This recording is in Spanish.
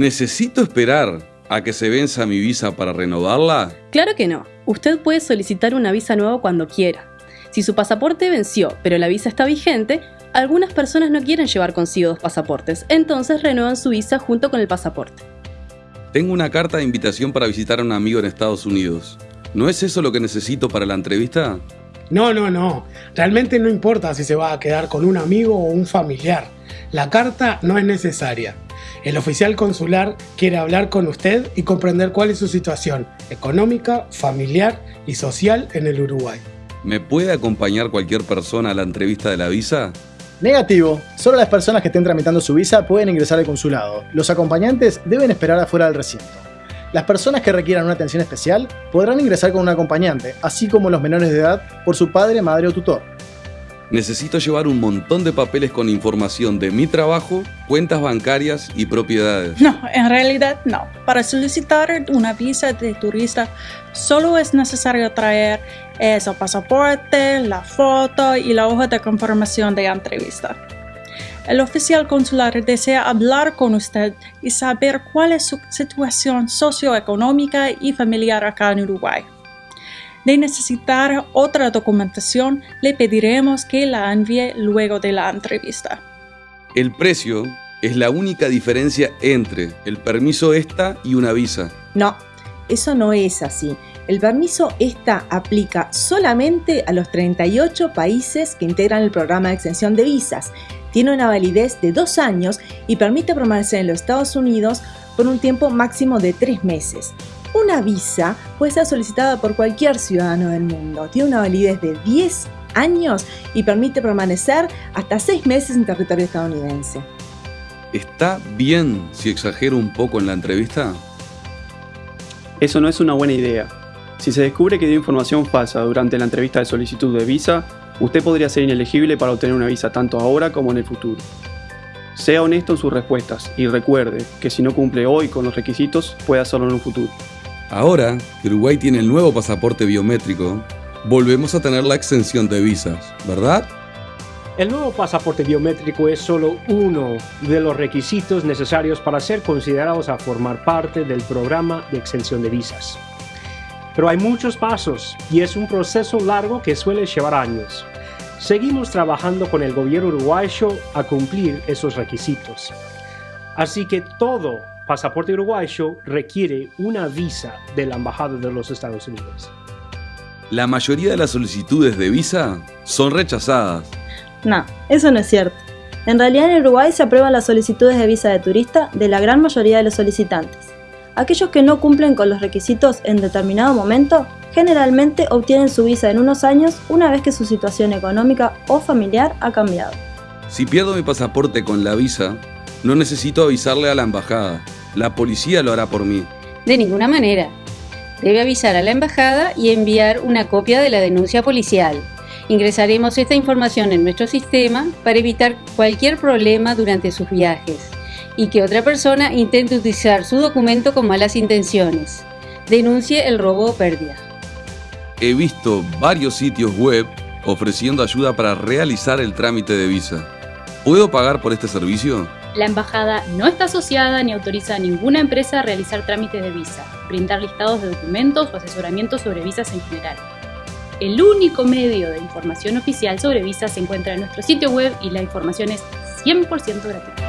¿Necesito esperar a que se venza mi visa para renovarla? Claro que no. Usted puede solicitar una visa nueva cuando quiera. Si su pasaporte venció, pero la visa está vigente, algunas personas no quieren llevar consigo dos pasaportes, entonces renuevan su visa junto con el pasaporte. Tengo una carta de invitación para visitar a un amigo en Estados Unidos. ¿No es eso lo que necesito para la entrevista? No, no, no. Realmente no importa si se va a quedar con un amigo o un familiar. La carta no es necesaria. El oficial consular quiere hablar con usted y comprender cuál es su situación económica, familiar y social en el Uruguay. ¿Me puede acompañar cualquier persona a la entrevista de la visa? Negativo. Solo las personas que estén tramitando su visa pueden ingresar al consulado. Los acompañantes deben esperar afuera del recinto. Las personas que requieran una atención especial podrán ingresar con un acompañante, así como los menores de edad por su padre, madre o tutor. Necesito llevar un montón de papeles con información de mi trabajo, cuentas bancarias y propiedades. No, en realidad no. Para solicitar una visa de turista solo es necesario traer el pasaporte, la foto y la hoja de confirmación de entrevista. El oficial consular desea hablar con usted y saber cuál es su situación socioeconómica y familiar acá en Uruguay. De necesitar otra documentación, le pediremos que la envíe luego de la entrevista. El precio es la única diferencia entre el permiso ESTA y una visa. No, eso no es así. El permiso ESTA aplica solamente a los 38 países que integran el programa de extensión de visas. Tiene una validez de dos años y permite permanecer en los Estados Unidos por un tiempo máximo de tres meses. Una visa puede ser solicitada por cualquier ciudadano del mundo. Tiene una validez de 10 años y permite permanecer hasta 6 meses en territorio estadounidense. ¿Está bien si exagero un poco en la entrevista? Eso no es una buena idea. Si se descubre que dio información falsa durante la entrevista de solicitud de visa, usted podría ser inelegible para obtener una visa tanto ahora como en el futuro. Sea honesto en sus respuestas y recuerde que si no cumple hoy con los requisitos, puede hacerlo en un futuro. Ahora que Uruguay tiene el nuevo pasaporte biométrico, volvemos a tener la exención de visas, ¿verdad? El nuevo pasaporte biométrico es solo uno de los requisitos necesarios para ser considerados a formar parte del programa de exención de visas. Pero hay muchos pasos y es un proceso largo que suele llevar años. Seguimos trabajando con el gobierno uruguayo a cumplir esos requisitos. Así que todo pasaporte uruguayo requiere una visa de la Embajada de los Estados Unidos. La mayoría de las solicitudes de visa son rechazadas. No, eso no es cierto. En realidad en Uruguay se aprueban las solicitudes de visa de turista de la gran mayoría de los solicitantes. Aquellos que no cumplen con los requisitos en determinado momento generalmente obtienen su visa en unos años una vez que su situación económica o familiar ha cambiado. Si pierdo mi pasaporte con la visa, no necesito avisarle a la embajada. La policía lo hará por mí. De ninguna manera. Debe avisar a la embajada y enviar una copia de la denuncia policial. Ingresaremos esta información en nuestro sistema para evitar cualquier problema durante sus viajes y que otra persona intente utilizar su documento con malas intenciones. Denuncie el robo o pérdida. He visto varios sitios web ofreciendo ayuda para realizar el trámite de visa. ¿Puedo pagar por este servicio? La embajada no está asociada ni autoriza a ninguna empresa a realizar trámites de visa, brindar listados de documentos o asesoramiento sobre visas en general. El único medio de información oficial sobre visas se encuentra en nuestro sitio web y la información es 100% gratuita.